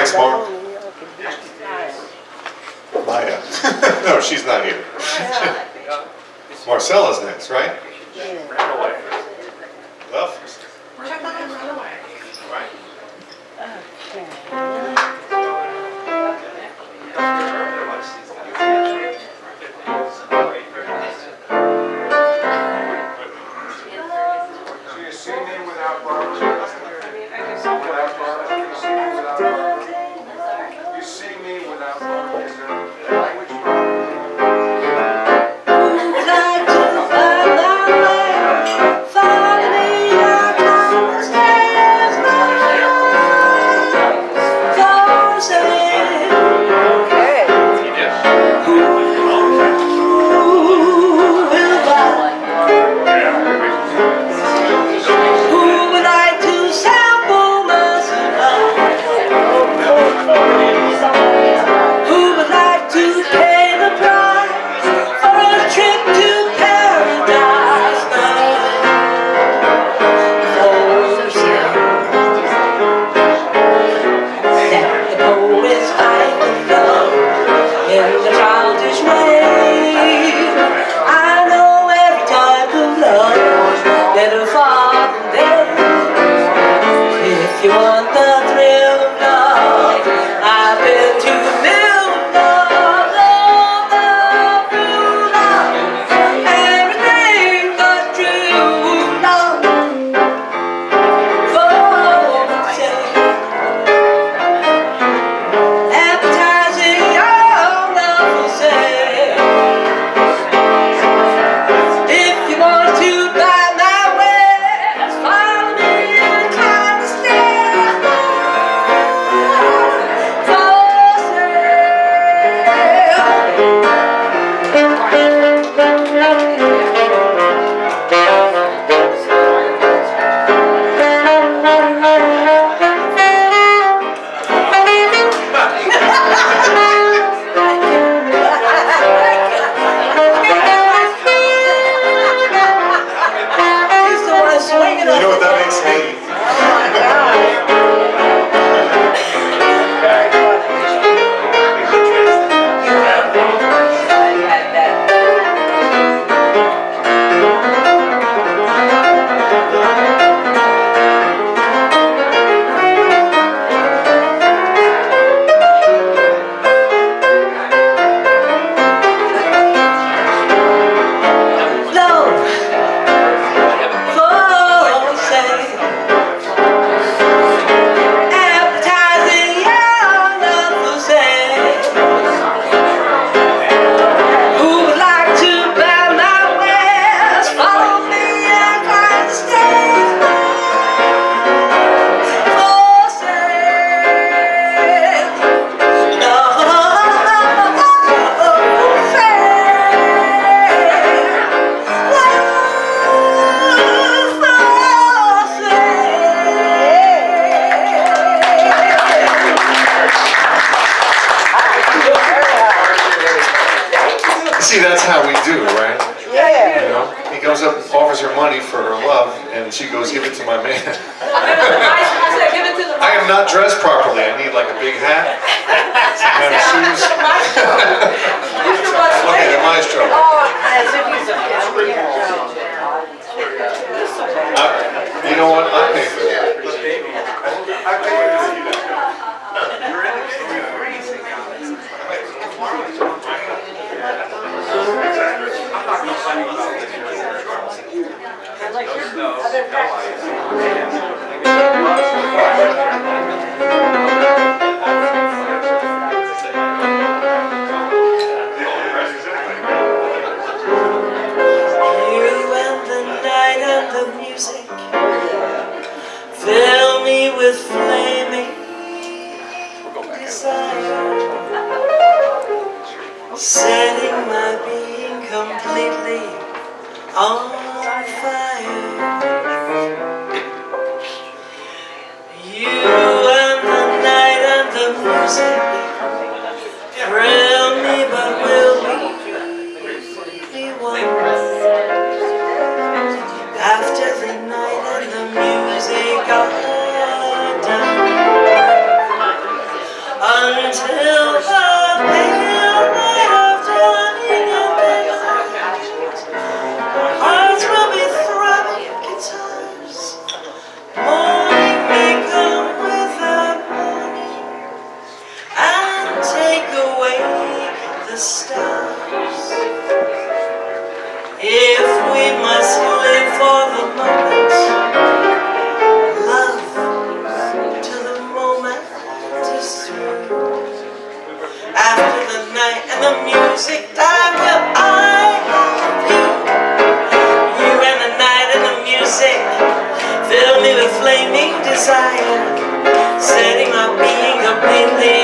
Thanks, Mark. Maya. no, she's not here. Marcella's next, right? Ran away. Well, ran away. Right. Run away. without Barbara? and she goes, give it to my man. I am not dressed properly. I need like a big hat, some kind of shoes. Okay, the maestro. You know what? with flaming desire, setting my being completely on fire. flaming desire, setting my being completely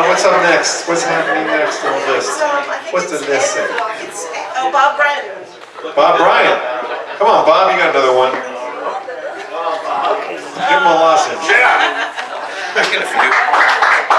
What's up next? What's happening next on the list? What's the list say? It's, oh, Bob Bryan. Bob Bryan. Come on, Bob, you got another one. Give him a lozenge. Yeah.